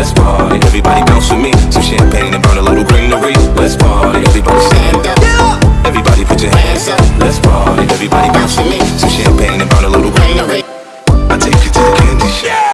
Let's party, everybody bounce with me. Some champagne and burn a little greenery. Let's party, everybody stand up. Everybody put your hands up. Let's party, everybody bounce with me. Some champagne